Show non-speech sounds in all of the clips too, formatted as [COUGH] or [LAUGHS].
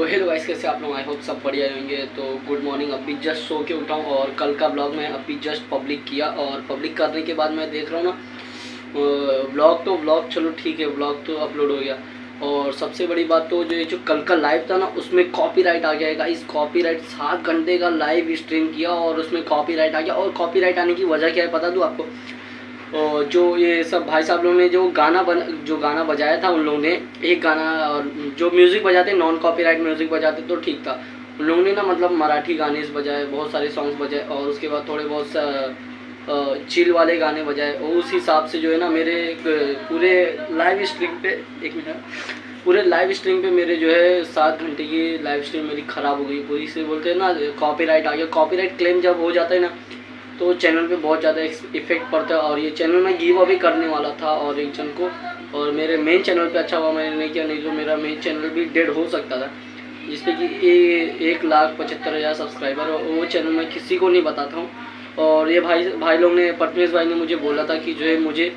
तो hello guys कैसे आप लोग? आई होप सब बढ़िया रहेंगे तो गुड मॉर्निंग अभी जस्ट सो के उठाऊँ और कल का ब्लॉग मैं अभी जस्ट पब्लिक किया और पब्लिक करने के बाद मैं देख रहा हूँ ना ब्लॉग तो ब्लॉग चलो ठीक है ब्लॉग तो अपलोड हो गया। और सबसे बड़ी बात तो जो जो कल का लाइव था ना, उसमें कॉपीराइट आ गया इस कॉपीराइट सात घंटे का लाइव स्ट्रीम किया और उसमें कॉपीराइट आ गया। और कॉपीराइट आने की वजह क्या है पता दूँ आपको? और जो ये सब भाई साहब लोगों ने जो गाना बन, जो गाना बजाया था उन लोगों ने, एक गाना और जो म्यूज़िक बजाते नॉन कॉपीराइट म्यूज़िक बजाते तो ठीक था। उन लोगों ने ना मतलब मराठी गाने बजाए, बहुत सारे सॉन्ग्स बजाए और उसके बाद थोड़े बहुत चिल वाले गाने बजाए। और उस हिसाब से जो है ना मेरे पूरे लाइव स्ट्रीम पे, एक मिनट, पूरे लाइव स्ट्रीम पे मेरे जो है सात घंटे की लाइव स्ट्रीम मेरी ख़राब हो गई। पूरी से बोलते हैं ना कॉपीराइट आ गया। कॉपीराइट क्लेम जब हो जाता है ना तो चैनल पे बहुत ज़्यादा इफ़ेक्ट पड़ता है और ये चैनल मैं गिव अभी करने वाला था और एक जन को और मेरे मेन चैनल पे अच्छा हुआ मैंने नहीं किया नहीं तो मेरा मेन चैनल भी डेड हो सकता था। जिसपे कि ए, एक लाख पचहत्तर हज़ार सब्सक्राइबर और वो चैनल मैं किसी को नहीं बताता हूँ। और ये भाई भाई लोग ने पटमेश भाई ने मुझे बोला था कि जो है मुझे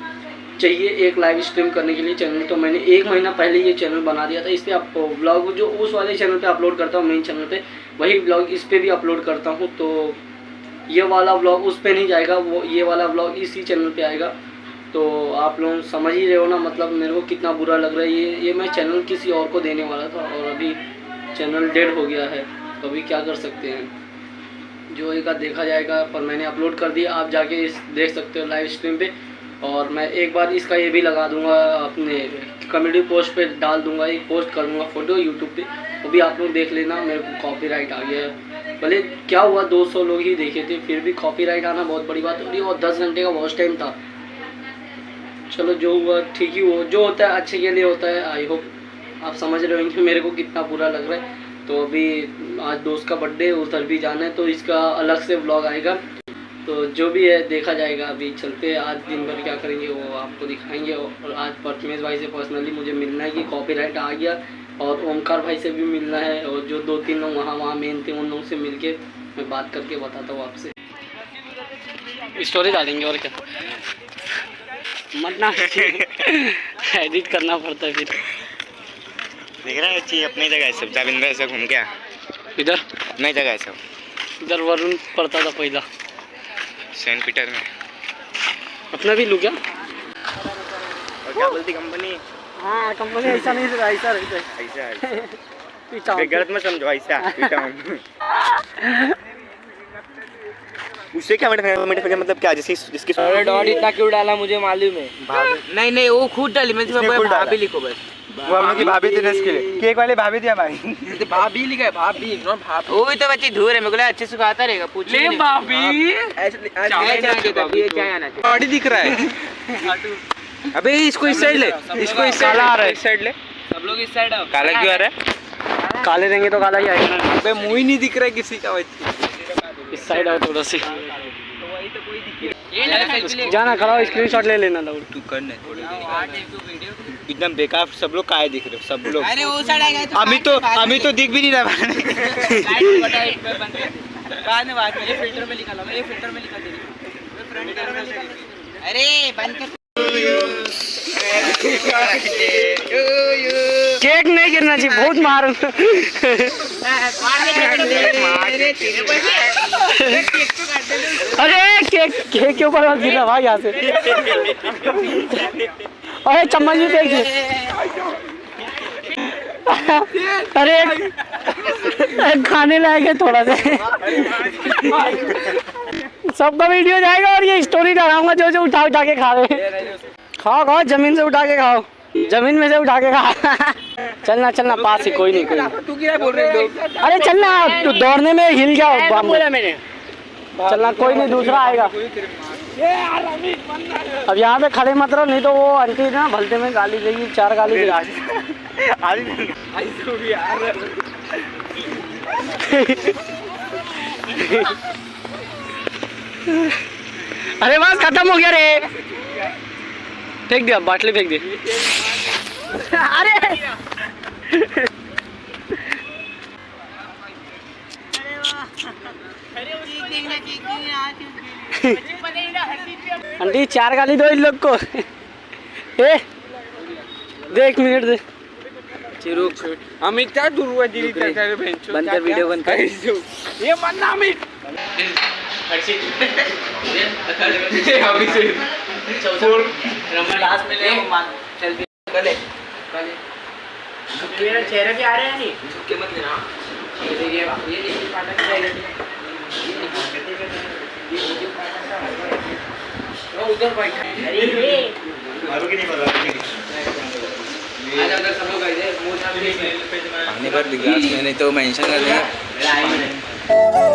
चाहिए एक लाइव स्ट्रीम करने के लिए चैनल तो मैंने एक महीना पहले ये चैनल बना दिया था। इस पर आप ब्लॉग जो उस वाले चैनल पे अपलोड करता हूँ मेन चैनल पे वही ब्लॉग इस पर भी अपलोड करता हूँ तो ये वाला व्लॉग उस पर नहीं जाएगा, वो ये वाला व्लॉग इसी चैनल पे आएगा। तो आप लोग समझ ही रहे हो ना मतलब मेरे को कितना बुरा लग रहा है ये। ये मैं चैनल किसी और को देने वाला था और अभी चैनल डेड हो गया है। तो अभी क्या कर सकते हैं? जो एक देखा जाएगा, पर मैंने अपलोड कर दिया। आप जाके इस देख सकते हो लाइव स्ट्रीम पे। और मैं एक बार इसका ये भी लगा दूँगा, अपने कम्युनिटी पोस्ट पे डाल दूँगा, एक पोस्ट कर दूँगा फ़ोटो यूट्यूब पर वो भी आप लोग देख लेना, मेरे को कॉपी आ गया है। भले क्या हुआ 200 लोग ही देखे थे, फिर भी कॉपीराइट आना बहुत बड़ी बात हो रही और 10 घंटे का वॉच टाइम था। चलो, जो हुआ ठीक ही हुआ। जो होता है, अच्छे के लिए होता है। आई होप आप समझ रहे होंगे मेरे को कितना बुरा लग रहा है। तो अभी आज दोस्त का बर्थडे उधर भी जाना है तो इसका अलग से ब्लॉग आएगा। तो जो भी है, देखा जाएगा। अभी चलते हैं, आज दिन भर क्या करेंगे वो आपको दिखाएँगे। और आज परचमेज भाई से पर्सनली मुझे मिलना है कि कॉपीराइट आ गया। और ओमकार भाई से भी मिलना है और जो दो तीन लोग वहाँ वहाँ मेन थे उन लोगों से मिल मैं बात करके बताता हूँ आपसे। स्टोरी डालेंगे और क्या? मरना एडिट करना पड़ता है फिर। देख रहा है अपनी जगह सब। जाविंदर से घूम गया इधर? नहीं जगह सब। इधर वरुण पड़ता था पहला। सेंट पीटर में। अपना भी लू क्या? क्या बोलती कंपनी? हाँ कंपनी ऐसा नहीं सर ऐसा ऐसा [LAUGHS] ऐसा। गलत मत समझो ऐसा [LAUGHS] उससे क्या मिनट मतलब क्या जिसकी जिसकी अरे डॉट इतना क्यों डाला मुझे मालूम है? नहीं नहीं वो खुद डाली मैं भाभी लिखो बस। वो हम लोग की भाभी थी ना इसके लिए। केक वाले भाभी थी हमारी। तो भाभी लिखा है भाभी नॉट भाभी। वो तो बच्ची धूर है मेरे को अच्छे से खाता रहेगा पूछ ले भाभी। ऐसे चाय आना चाहिए चाय आना चाहिए। दिख रहा है। [LAUGHS] अबे इसको इस साइड ले इसको इस साइड आ रहा है। इस साइड ले। सब लोग इस साइड आओ। काला क्यों आ रहा है? काले रहेंगे तो काला ही आएगा। अबे मुँह ही नहीं दिख रहा है किसी का भाई। इस साइड आओ थोड़ा सी। तो वही तो कोई दिख ही नहीं जाना खड़ा हो स्क्रीनशॉट ले लेना लाउड तू कर करने एकदम बेकार सब लोग काए दिख रहे सब लोग। अरे वो साइड आ गए तो अभी तो अभी तो दिख भी नहीं रहा मैंने। बाद में फ़िल्टर में लिखा लो ये फ़िल्टर में लिखा दे। अरे बंद कर। केक नहीं गिरना चाहिए बहुत मार। अरे, केक केक के ऊपर मत गिरना भाई, यहाँ से। अरे, चम्मच भी फेंक अरे खाने लायक है थोड़ा सा। सबका वीडियो जाएगा और ये स्टोरी डालूँगा जो जो उठा उठा के खा रहे हैं। खाओ खाओ ज़मीन से उठा के खाओ। ज़मीन में से उठा के खाओ। [LAUGHS] चलना चलना पास ही कोई नहीं कोई अरे चलना दौड़ने में हिल जाओ मैंने। चलना कोई नहीं दूसरा आएगा। अब यहाँ पे खड़े मत रहो नहीं तो वो आंटी ना भलते में गाली देगी चार गाली दे [LAUGHS] [LAUGHS] अरे बस खत्म हो गया रे। फेंक दिया बाटली फेंक दी। [LAUGHS] अरे! आंटी चार गाली दो इन लोग को। ए देख मिनट दे। अमित क्या दूर हुआ दीदी तेरे बेंचो बंद कर वीडियो बंद कर। ये ना अमित। हर्षित अभी से अभिषेक लास्ट में ले सेल्फी कर ले मेरा चेहरा भी आ रहा है नहीं? झुक के मत लेना। ये देखिए ये देखिए पाटा की जाएगा वो उधर बैठा। अरे ये। आज अंदर सब लोग गए थे मुँह झाड़ के। पानी दी ग्लास में नहीं तो मेंशन कर देंगे